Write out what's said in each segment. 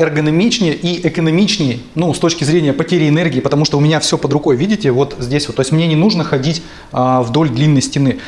эргономичнее и экономичнее, ну, с точки зрения потери энергии, потому что у меня все под рукой, видите, вот здесь вот, то есть мне не нужно ходить а, вдоль длинной стены.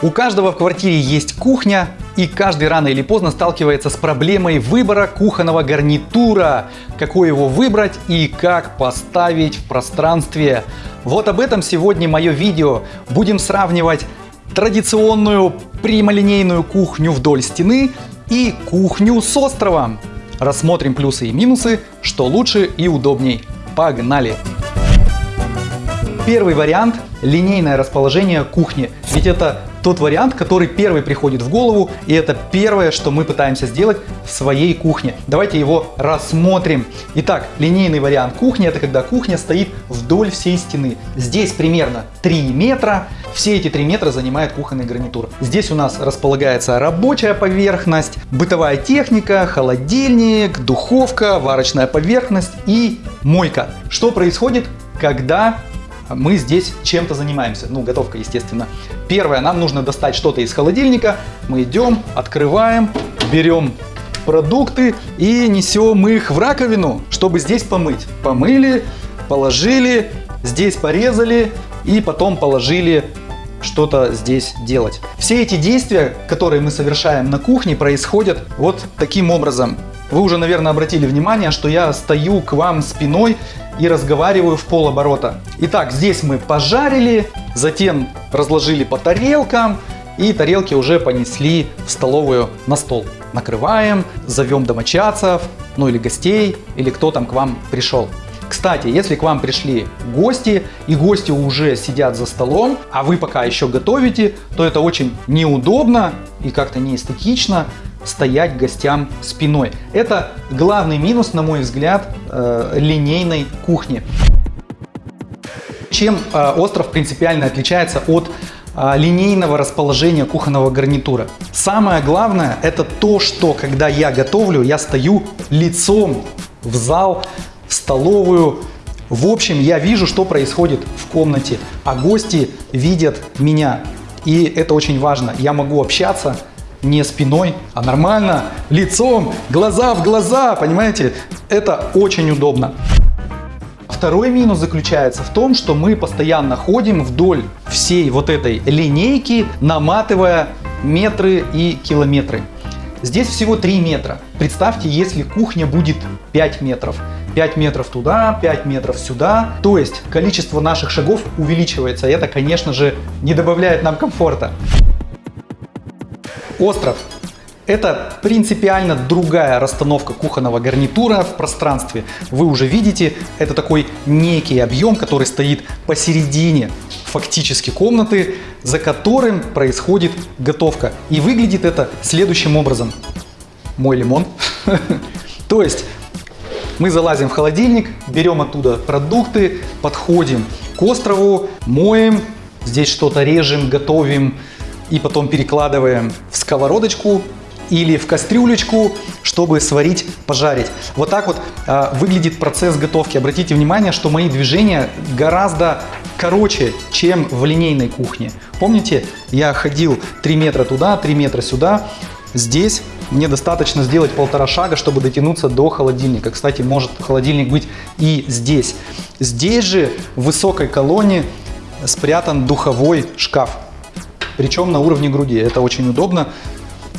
У каждого в квартире есть кухня, и каждый рано или поздно сталкивается с проблемой выбора кухонного гарнитура, какой его выбрать и как поставить в пространстве. Вот об этом сегодня мое видео. Будем сравнивать традиционную прямолинейную кухню вдоль стены и кухню с островом. Рассмотрим плюсы и минусы, что лучше и удобней. Погнали! Первый вариант – линейное расположение кухни. Ведь это тот вариант, который первый приходит в голову, и это первое, что мы пытаемся сделать в своей кухне. Давайте его рассмотрим. Итак, линейный вариант кухни – это когда кухня стоит вдоль всей стены. Здесь примерно 3 метра, все эти 3 метра занимает кухонный гарнитур. Здесь у нас располагается рабочая поверхность, бытовая техника, холодильник, духовка, варочная поверхность и мойка. Что происходит, когда мы здесь чем-то занимаемся. Ну, готовка, естественно. Первое, нам нужно достать что-то из холодильника. Мы идем, открываем, берем продукты и несем их в раковину, чтобы здесь помыть. Помыли, положили, здесь порезали и потом положили что-то здесь делать. Все эти действия, которые мы совершаем на кухне, происходят вот таким образом. Вы уже, наверное, обратили внимание, что я стою к вам спиной и разговариваю в полоборота. Итак, здесь мы пожарили, затем разложили по тарелкам, и тарелки уже понесли в столовую на стол. Накрываем, зовем домочадцев, ну или гостей, или кто там к вам пришел. Кстати, если к вам пришли гости, и гости уже сидят за столом, а вы пока еще готовите, то это очень неудобно и как-то неэстетично стоять гостям спиной. Это главный минус, на мой взгляд, э, линейной кухни. Чем э, остров принципиально отличается от э, линейного расположения кухонного гарнитура. Самое главное это то, что когда я готовлю, я стою лицом в зал столовую. В общем, я вижу, что происходит в комнате, а гости видят меня. И это очень важно. Я могу общаться не спиной, а нормально, лицом, глаза в глаза, понимаете? Это очень удобно. Второй минус заключается в том, что мы постоянно ходим вдоль всей вот этой линейки, наматывая метры и километры. Здесь всего 3 метра. Представьте, если кухня будет 5 метров. 5 метров туда, 5 метров сюда. То есть количество наших шагов увеличивается. И это, конечно же, не добавляет нам комфорта. Остров. Это принципиально другая расстановка кухонного гарнитура в пространстве. Вы уже видите, это такой некий объем, который стоит посередине фактически комнаты, за которым происходит готовка. И выглядит это следующим образом. Мой лимон. То есть мы залазим в холодильник, берем оттуда продукты, подходим к острову, моем, здесь что-то режем, готовим и потом перекладываем в сковородочку или в кастрюлечку, чтобы сварить, пожарить. Вот так вот э, выглядит процесс готовки. Обратите внимание, что мои движения гораздо короче, чем в линейной кухне. Помните, я ходил 3 метра туда, 3 метра сюда. Здесь мне достаточно сделать полтора шага, чтобы дотянуться до холодильника. Кстати, может холодильник быть и здесь. Здесь же в высокой колонне спрятан духовой шкаф. Причем на уровне груди. Это очень удобно.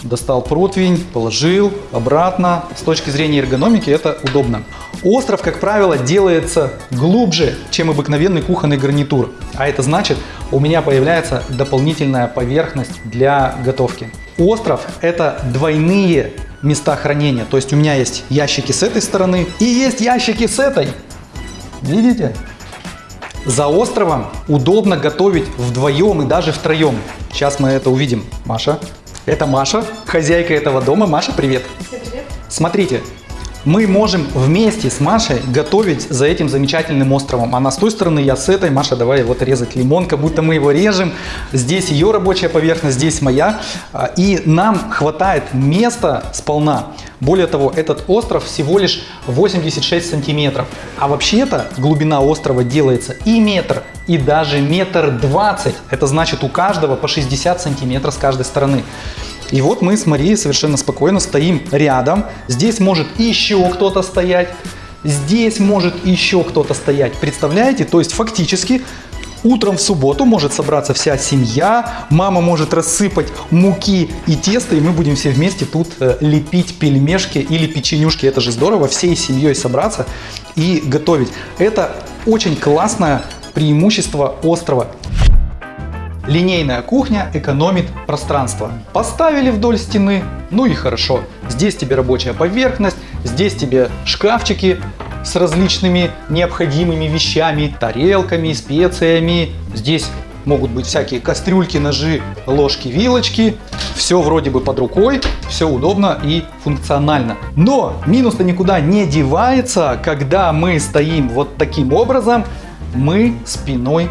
Достал противень, положил обратно. С точки зрения эргономики это удобно. Остров, как правило, делается глубже, чем обыкновенный кухонный гарнитур. А это значит, у меня появляется дополнительная поверхность для готовки. Остров – это двойные места хранения. То есть у меня есть ящики с этой стороны и есть ящики с этой. Видите? За островом удобно готовить вдвоем и даже втроем. Сейчас мы это увидим. Маша. Это Маша, хозяйка этого дома. Маша, привет. Всем привет. Смотрите, мы можем вместе с Машей готовить за этим замечательным островом. Она с той стороны, я с этой. Маша, давай вот резать лимон, как будто мы его режем. Здесь ее рабочая поверхность, здесь моя. А, и нам хватает места сполна. Более того, этот остров всего лишь 86 сантиметров. А вообще-то глубина острова делается и метр, и даже метр двадцать. Это значит у каждого по 60 сантиметров с каждой стороны. И вот мы с Марией совершенно спокойно стоим рядом. Здесь может еще кто-то стоять. Здесь может еще кто-то стоять. Представляете? То есть фактически Утром в субботу может собраться вся семья, мама может рассыпать муки и тесто, и мы будем все вместе тут э, лепить пельмешки или печенюшки. Это же здорово, всей семьей собраться и готовить. Это очень классное преимущество острова. Линейная кухня экономит пространство. Поставили вдоль стены, ну и хорошо. Здесь тебе рабочая поверхность, здесь тебе шкафчики с различными необходимыми вещами, тарелками, специями. Здесь могут быть всякие кастрюльки, ножи, ложки, вилочки. Все вроде бы под рукой, все удобно и функционально. Но минус-то никуда не девается, когда мы стоим вот таким образом, мы спиной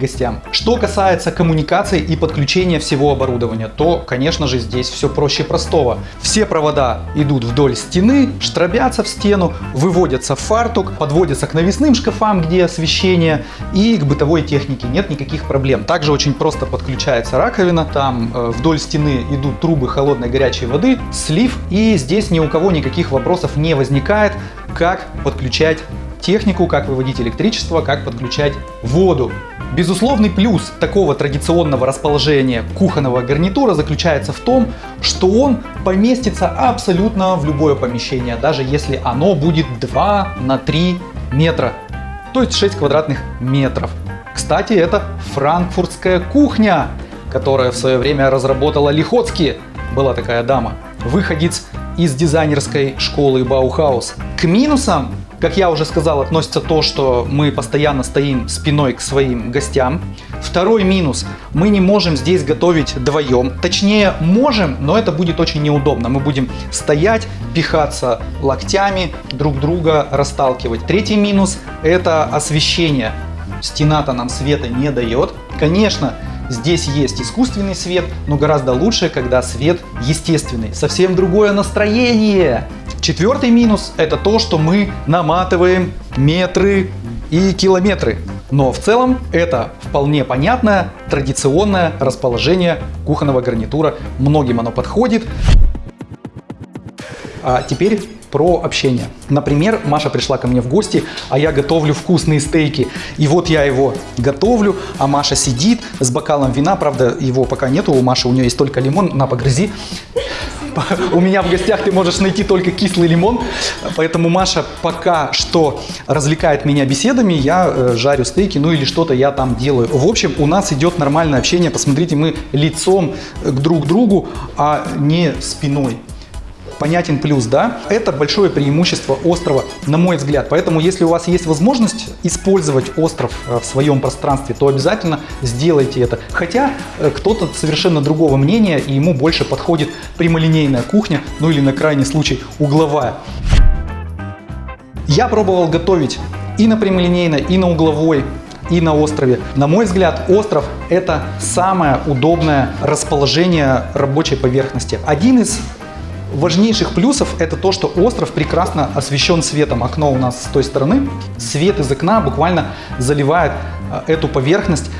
гостям. Что касается коммуникации и подключения всего оборудования, то, конечно же, здесь все проще простого. Все провода идут вдоль стены, штробятся в стену, выводятся в фартук, подводятся к навесным шкафам, где освещение, и к бытовой технике нет никаких проблем. Также очень просто подключается раковина, там э, вдоль стены идут трубы холодной горячей воды, слив, и здесь ни у кого никаких вопросов не возникает, как подключать технику, как выводить электричество, как подключать воду. Безусловный плюс такого традиционного расположения кухонного гарнитура заключается в том, что он поместится абсолютно в любое помещение, даже если оно будет 2 на 3 метра, то есть 6 квадратных метров. Кстати, это франкфуртская кухня, которая в свое время разработала Лихоцки, была такая дама, выходец из дизайнерской школы Баухаус. К минусам как я уже сказал, относится то, что мы постоянно стоим спиной к своим гостям. Второй минус. Мы не можем здесь готовить вдвоем. Точнее, можем, но это будет очень неудобно. Мы будем стоять, пихаться локтями, друг друга расталкивать. Третий минус – это освещение. Стена-то нам света не дает. Конечно, Здесь есть искусственный свет, но гораздо лучше, когда свет естественный. Совсем другое настроение. Четвертый минус – это то, что мы наматываем метры и километры. Но в целом это вполне понятное традиционное расположение кухонного гарнитура. Многим оно подходит. А теперь про общение. Например, Маша пришла ко мне в гости, а я готовлю вкусные стейки. И вот я его готовлю, а Маша сидит с бокалом вина. Правда, его пока нету у Маши, у нее есть только лимон. На, погрызи. У меня в гостях ты можешь найти только кислый лимон, поэтому Маша пока что развлекает меня беседами, я э, жарю стейки, ну или что-то я там делаю. В общем, у нас идет нормальное общение, посмотрите, мы лицом к друг другу, а не спиной понятен плюс, да? Это большое преимущество острова, на мой взгляд. Поэтому, если у вас есть возможность использовать остров э, в своем пространстве, то обязательно сделайте это. Хотя э, кто-то совершенно другого мнения, и ему больше подходит прямолинейная кухня, ну или на крайний случай угловая. Я пробовал готовить и на прямолинейной, и на угловой и на острове. На мой взгляд, остров – это самое удобное расположение рабочей поверхности. Один из важнейших плюсов это то, что остров прекрасно освещен светом. Окно у нас с той стороны. Свет из окна буквально заливает а, эту поверхность,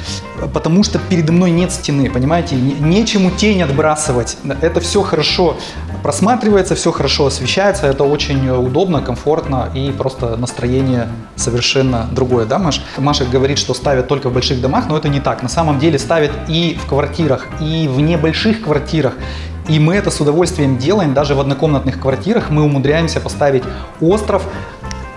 потому что передо мной нет стены, понимаете? Нечему тень отбрасывать. Это все хорошо просматривается, все хорошо освещается. Это очень удобно, комфортно и просто настроение совершенно другое. Да, Маш? Маша говорит, что ставят только в больших домах, но это не так. На самом деле ставят и в квартирах, и в небольших квартирах. И мы это с удовольствием делаем. Даже в однокомнатных квартирах мы умудряемся поставить остров,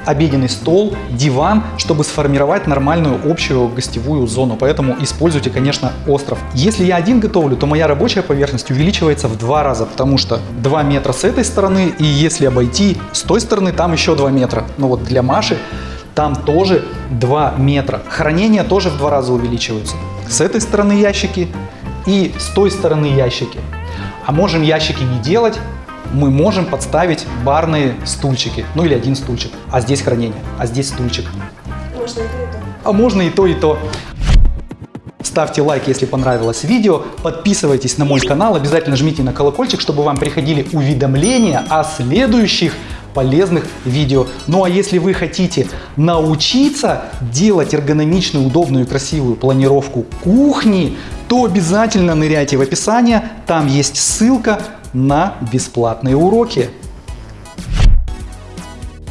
обеденный стол, диван, чтобы сформировать нормальную общую гостевую зону. Поэтому используйте, конечно, остров. Если я один готовлю, то моя рабочая поверхность увеличивается в два раза, потому что 2 метра с этой стороны, и если обойти с той стороны, там еще 2 метра. Но вот для Маши там тоже 2 метра. Хранение тоже в два раза увеличивается. С этой стороны ящики и с той стороны ящики. А можем ящики не делать, мы можем подставить барные стульчики, ну или один стульчик, а здесь хранение, а здесь стульчик. Можно и то, и то. А можно и то, и то. Ставьте лайк, если понравилось видео, подписывайтесь на мой канал, обязательно жмите на колокольчик, чтобы вам приходили уведомления о следующих полезных видео. Ну а если вы хотите научиться делать эргономичную, удобную и красивую планировку кухни, то обязательно ныряйте в описание, там есть ссылка на бесплатные уроки.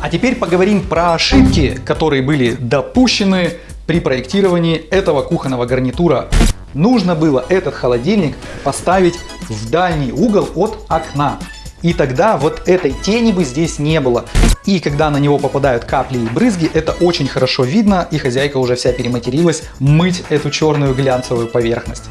А теперь поговорим про ошибки, которые были допущены при проектировании этого кухонного гарнитура. Нужно было этот холодильник поставить в дальний угол от окна. И тогда вот этой тени бы здесь не было. И когда на него попадают капли и брызги, это очень хорошо видно, и хозяйка уже вся перематерилась мыть эту черную глянцевую поверхность.